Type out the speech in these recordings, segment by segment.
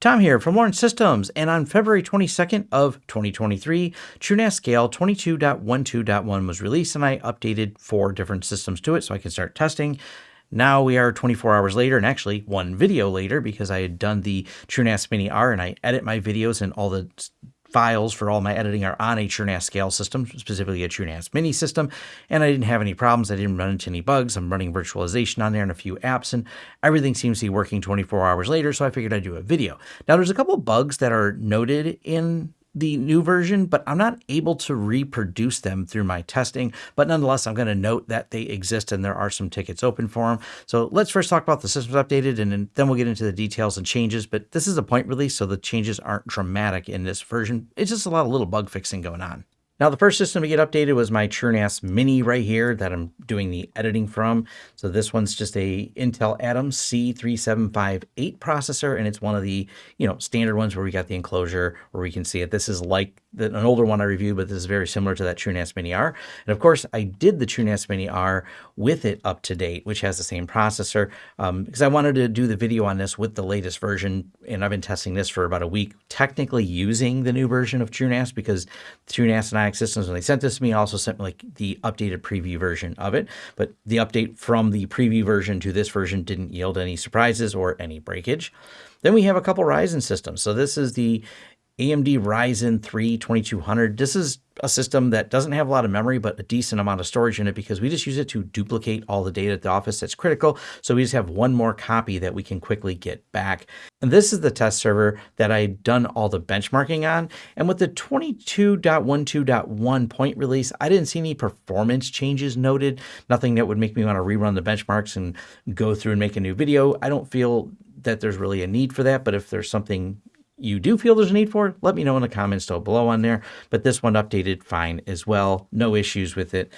Tom here from Lawrence Systems, and on February 22nd of 2023, TrueNAS Scale 22.12.1 was released, and I updated four different systems to it so I can start testing. Now we are 24 hours later, and actually one video later because I had done the TrueNAS Mini R, and I edit my videos and all the files for all my editing are on a TrueNAS scale system, specifically a TrueNAS mini system, and I didn't have any problems. I didn't run into any bugs. I'm running virtualization on there and a few apps, and everything seems to be working 24 hours later, so I figured I'd do a video. Now, there's a couple bugs that are noted in the new version, but I'm not able to reproduce them through my testing. But nonetheless, I'm going to note that they exist and there are some tickets open for them. So let's first talk about the systems updated and then we'll get into the details and changes. But this is a point release, so the changes aren't dramatic in this version. It's just a lot of little bug fixing going on. Now, the first system to get updated was my TrueNAS Mini right here that I'm doing the editing from. So this one's just a Intel Atom C3758 processor, and it's one of the, you know, standard ones where we got the enclosure where we can see it. This is like the, an older one I reviewed, but this is very similar to that TrueNAS Mini R. And of course, I did the TrueNAS Mini R with it up to date, which has the same processor, um, because I wanted to do the video on this with the latest version, and I've been testing this for about a week, technically using the new version of TrueNAS because TrueNAS and I Systems, when they sent this to me, also sent me like the updated preview version of it. But the update from the preview version to this version didn't yield any surprises or any breakage. Then we have a couple Ryzen systems. So this is the AMD Ryzen 3 2200. This is a system that doesn't have a lot of memory, but a decent amount of storage in it because we just use it to duplicate all the data at the office that's critical. So we just have one more copy that we can quickly get back. And this is the test server that I had done all the benchmarking on. And with the 22.12.1 point release, I didn't see any performance changes noted, nothing that would make me want to rerun the benchmarks and go through and make a new video. I don't feel that there's really a need for that, but if there's something you do feel there's a need for, let me know in the comments down below on there. But this one updated fine as well. No issues with it.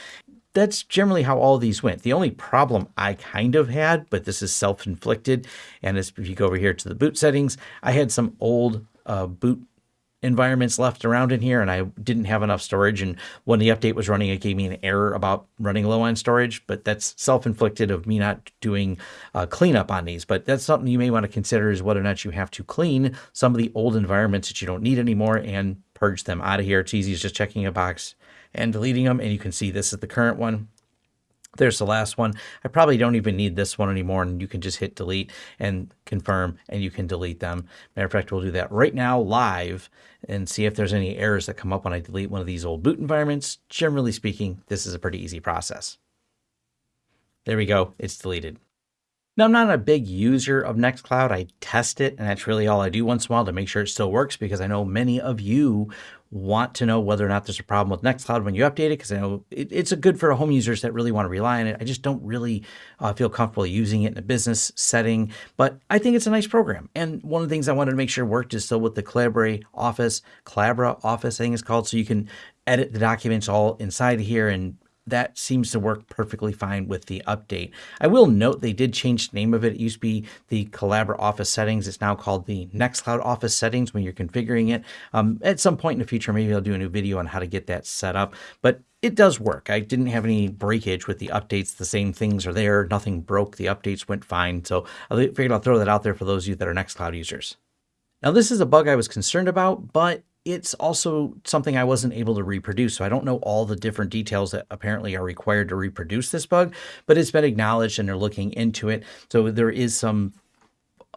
That's generally how all these went. The only problem I kind of had, but this is self-inflicted, and if you go over here to the boot settings, I had some old uh, boot environments left around in here and I didn't have enough storage. And when the update was running, it gave me an error about running low on storage, but that's self-inflicted of me not doing uh, cleanup on these. But that's something you may want to consider is whether or not you have to clean some of the old environments that you don't need anymore and purge them out of here. It's easy as just checking a box and deleting them. And you can see this is the current one. There's the last one. I probably don't even need this one anymore, and you can just hit delete and confirm, and you can delete them. Matter of fact, we'll do that right now live and see if there's any errors that come up when I delete one of these old boot environments. Generally speaking, this is a pretty easy process. There we go. It's deleted. Now, I'm not a big user of Nextcloud. I test it, and that's really all I do once in a while to make sure it still works because I know many of you want to know whether or not there's a problem with Nextcloud when you update it because I know it, it's a good for home users that really want to rely on it. I just don't really uh, feel comfortable using it in a business setting, but I think it's a nice program. And one of the things I wanted to make sure worked is still with the Collabora Office, Collabora Office, I think it's called, so you can edit the documents all inside here and that seems to work perfectly fine with the update. I will note they did change the name of it. It used to be the Collabora Office Settings. It's now called the Nextcloud Office Settings when you're configuring it. Um, at some point in the future, maybe I'll do a new video on how to get that set up. But it does work. I didn't have any breakage with the updates. The same things are there. Nothing broke. The updates went fine. So I figured I'll throw that out there for those of you that are Nextcloud users. Now, this is a bug I was concerned about, but it's also something I wasn't able to reproduce. So I don't know all the different details that apparently are required to reproduce this bug, but it's been acknowledged and they're looking into it. So there is some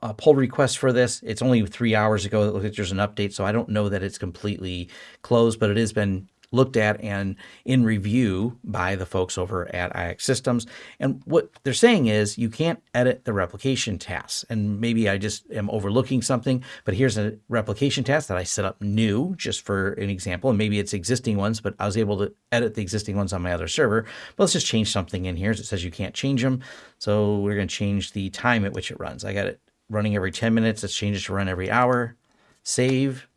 uh, pull request for this. It's only three hours ago that there's an update, so I don't know that it's completely closed, but it has been looked at and in review by the folks over at IX Systems. And what they're saying is you can't edit the replication tasks. And maybe I just am overlooking something, but here's a replication task that I set up new just for an example. And maybe it's existing ones, but I was able to edit the existing ones on my other server. But let's just change something in here. It says you can't change them. So we're going to change the time at which it runs. I got it running every 10 minutes. Let's change it to run every hour. Save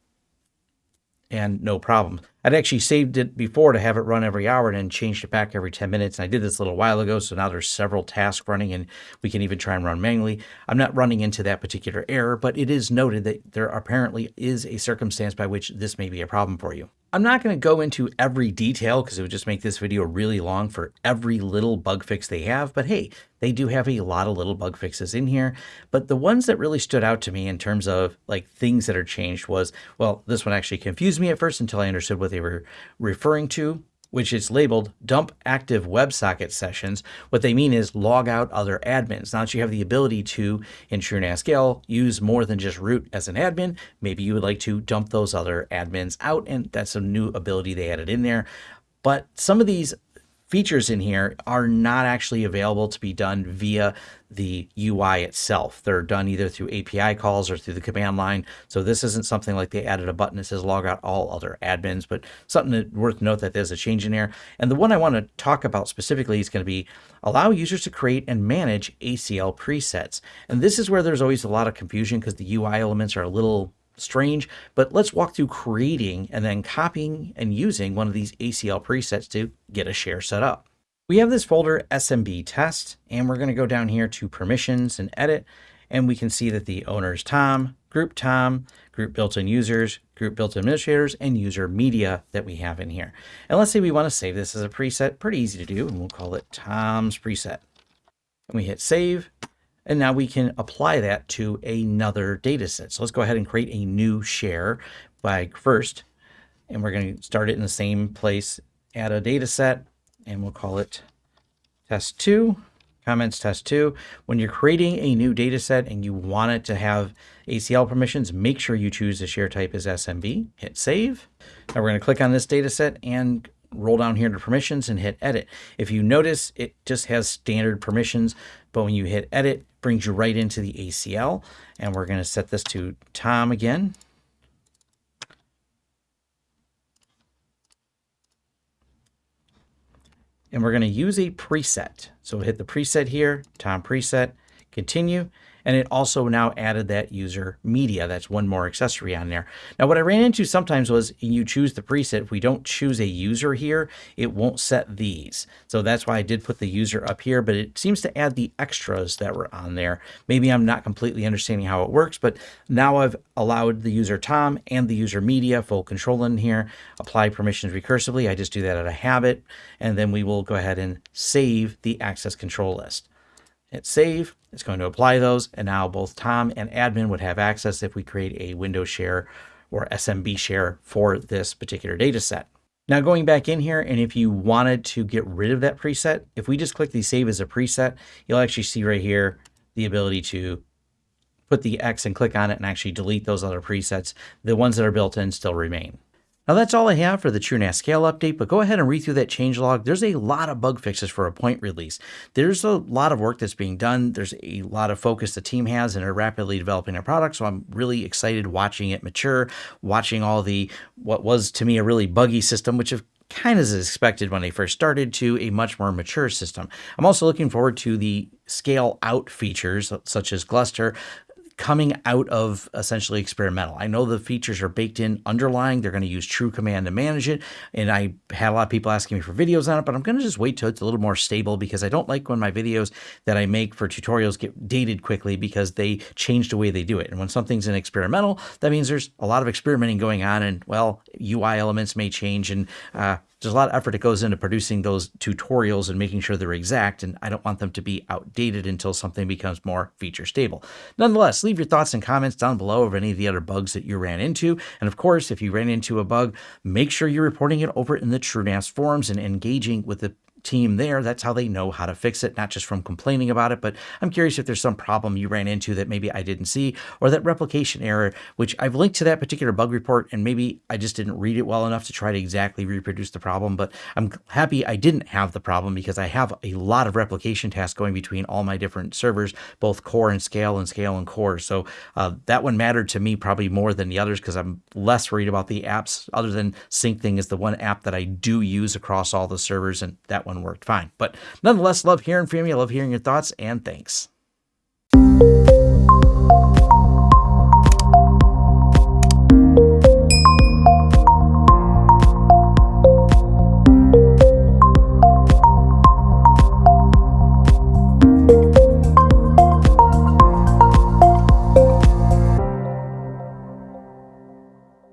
and no problem. I'd actually saved it before to have it run every hour and then changed it back every 10 minutes. And I did this a little while ago, so now there's several tasks running and we can even try and run manually. I'm not running into that particular error, but it is noted that there apparently is a circumstance by which this may be a problem for you. I'm not going to go into every detail because it would just make this video really long for every little bug fix they have. But hey, they do have a lot of little bug fixes in here. But the ones that really stood out to me in terms of like things that are changed was, well, this one actually confused me at first until I understood what they were referring to which is labeled dump active WebSocket sessions. What they mean is log out other admins. Now that you have the ability to, in TrueNAS scale, use more than just root as an admin, maybe you would like to dump those other admins out, and that's a new ability they added in there. But some of these features in here are not actually available to be done via the UI itself. They're done either through API calls or through the command line. So this isn't something like they added a button that says log out all other admins, but something that worth note that there's a change in here. And the one I want to talk about specifically is going to be allow users to create and manage ACL presets. And this is where there's always a lot of confusion because the UI elements are a little strange, but let's walk through creating and then copying and using one of these ACL presets to get a share set up. We have this folder SMB test, and we're going to go down here to permissions and edit, and we can see that the owner is Tom, group Tom, group built-in users, group built-in administrators, and user media that we have in here. And let's say we want to save this as a preset, pretty easy to do, and we'll call it Tom's preset. And we hit save, and now we can apply that to another data set. So let's go ahead and create a new share by first, and we're going to start it in the same place, add a data set, and we'll call it test two, comments test two. When you're creating a new data set and you want it to have ACL permissions, make sure you choose the share type as SMB, hit save. Now we're going to click on this data set and roll down here to permissions and hit edit. If you notice, it just has standard permissions, but when you hit edit, brings you right into the ACL. And we're going to set this to Tom again. And we're going to use a preset. So hit the preset here, Tom preset, continue. And it also now added that user media. That's one more accessory on there. Now, what I ran into sometimes was you choose the preset. If we don't choose a user here, it won't set these. So that's why I did put the user up here, but it seems to add the extras that were on there. Maybe I'm not completely understanding how it works, but now I've allowed the user Tom and the user media full control in here, apply permissions recursively. I just do that out of habit, and then we will go ahead and save the access control list. Hit save, it's going to apply those, and now both Tom and admin would have access if we create a Windows share or SMB share for this particular data set. Now going back in here, and if you wanted to get rid of that preset, if we just click the save as a preset, you'll actually see right here the ability to put the X and click on it and actually delete those other presets. The ones that are built in still remain. Now that's all I have for the TrueNAS scale update, but go ahead and read through that changelog. There's a lot of bug fixes for a point release. There's a lot of work that's being done. There's a lot of focus the team has and are rapidly developing their product. So I'm really excited watching it mature, watching all the, what was to me a really buggy system, which have kind of as expected when they first started to a much more mature system. I'm also looking forward to the scale out features such as Gluster coming out of essentially experimental. I know the features are baked in underlying. They're going to use TrueCommand to manage it. And I had a lot of people asking me for videos on it, but I'm going to just wait till it's a little more stable because I don't like when my videos that I make for tutorials get dated quickly because they change the way they do it. And when something's in experimental, that means there's a lot of experimenting going on and well, UI elements may change and uh, there's a lot of effort that goes into producing those tutorials and making sure they're exact, and I don't want them to be outdated until something becomes more feature stable. Nonetheless, leave your thoughts and comments down below of any of the other bugs that you ran into. And of course, if you ran into a bug, make sure you're reporting it over in the TrueNAS forums and engaging with the team there, that's how they know how to fix it, not just from complaining about it, but I'm curious if there's some problem you ran into that maybe I didn't see, or that replication error, which I've linked to that particular bug report, and maybe I just didn't read it well enough to try to exactly reproduce the problem, but I'm happy I didn't have the problem because I have a lot of replication tasks going between all my different servers, both core and scale and scale and core. So uh, that one mattered to me probably more than the others because I'm less worried about the apps other than Syncthing is the one app that I do use across all the servers, and that one worked fine. But nonetheless, love hearing from you. I love hearing your thoughts, and thanks.